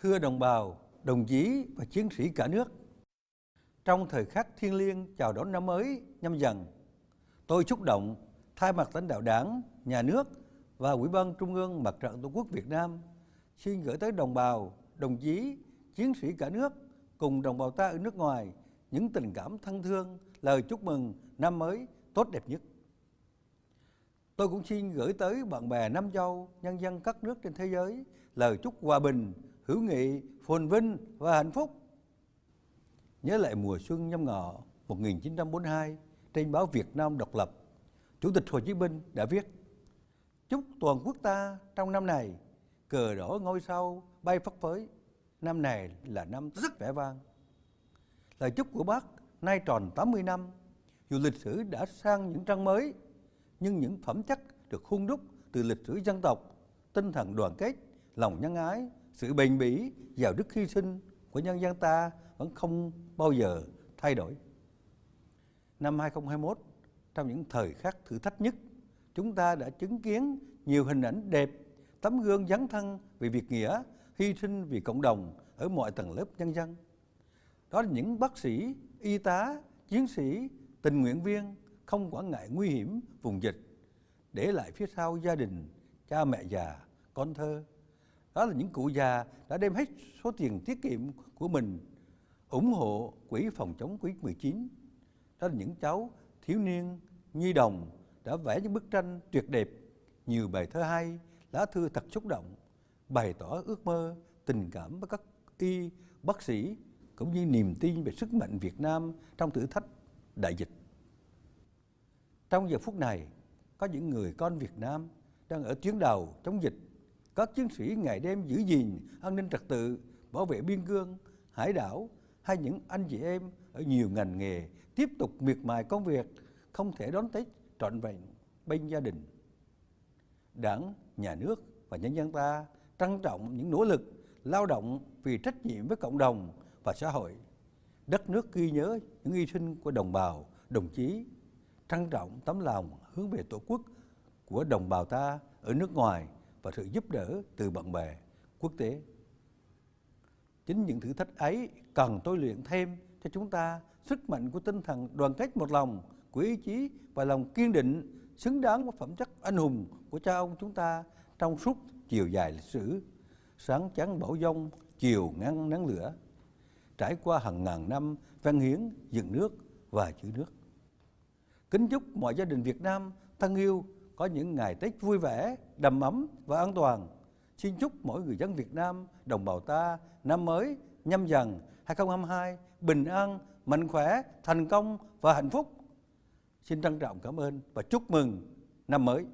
Thưa đồng bào, đồng chí và chiến sĩ cả nước, trong thời khắc thiêng liêng chào đón năm mới nhâm dần, tôi xúc động thay mặt lãnh đạo đảng, nhà nước và Ủy ban Trung ương Mặt trận Tổ quốc Việt Nam xin gửi tới đồng bào, đồng chí, chiến sĩ cả nước cùng đồng bào ta ở nước ngoài những tình cảm thân thương, lời chúc mừng năm mới tốt đẹp nhất. Tôi cũng xin gửi tới bạn bè Nam Châu, nhân dân các nước trên thế giới lời chúc hòa bình, hữu nghị, phồn vinh và hạnh phúc. Nhớ lại mùa xuân nhâm ngọ 1942 trên báo Việt Nam độc lập, Chủ tịch Hồ Chí Minh đã viết Chúc toàn quốc ta trong năm này cờ đỏ ngôi sao bay phất phới, năm này là năm rất vẻ vang. Lời chúc của bác nay tròn 80 năm, dù lịch sử đã sang những trang mới, nhưng những phẩm chất được hung đúc từ lịch sử dân tộc, tinh thần đoàn kết, lòng nhân ái, sự bền bỉ, giàu đức hy sinh của nhân dân ta vẫn không bao giờ thay đổi. Năm 2021, trong những thời khắc thử thách nhất, chúng ta đã chứng kiến nhiều hình ảnh đẹp, tấm gương dấn thân vì việc nghĩa, hy sinh vì cộng đồng ở mọi tầng lớp nhân dân. Đó là những bác sĩ, y tá, chiến sĩ, tình nguyện viên không quản ngại nguy hiểm vùng dịch, để lại phía sau gia đình, cha mẹ già, con thơ. Đó là những cụ già đã đem hết số tiền tiết kiệm của mình ủng hộ quỹ phòng chống Covid-19. Đó là những cháu thiếu niên, nhi đồng đã vẽ những bức tranh tuyệt đẹp, nhiều bài thơ hay, lá thư thật xúc động, bày tỏ ước mơ, tình cảm với các y, bác sĩ, cũng như niềm tin về sức mạnh Việt Nam trong thử thách đại dịch. Trong giờ phút này, có những người con Việt Nam đang ở tuyến đầu chống dịch. Các chiến sĩ ngày đêm giữ gìn an ninh trật tự, bảo vệ biên cương, hải đảo hay những anh chị em ở nhiều ngành nghề tiếp tục miệt mài công việc, không thể đón Tết trọn vẹn bên gia đình. Đảng, nhà nước và nhân dân ta trân trọng những nỗ lực lao động vì trách nhiệm với cộng đồng và xã hội. Đất nước ghi nhớ những hy sinh của đồng bào, đồng chí, trân trọng tấm lòng hướng về Tổ quốc của đồng bào ta ở nước ngoài và sự giúp đỡ từ bạn bè quốc tế. Chính những thử thách ấy cần tôi luyện thêm cho chúng ta sức mạnh của tinh thần đoàn kết một lòng, của ý chí và lòng kiên định xứng đáng với phẩm chất anh hùng của cha ông chúng ta trong suốt chiều dài lịch sử. Sáng chắn bão dông, chiều ngăn nắng lửa, trải qua hàng ngàn năm văn hiến, dựng nước và giữ nước. Kính chúc mọi gia đình Việt Nam thân yêu có những ngày Tết vui vẻ, đầm ấm và an toàn. Xin chúc mỗi người dân Việt Nam, đồng bào ta năm mới nhâm dần 2022 bình an, mạnh khỏe, thành công và hạnh phúc. Xin trân trọng cảm ơn và chúc mừng năm mới.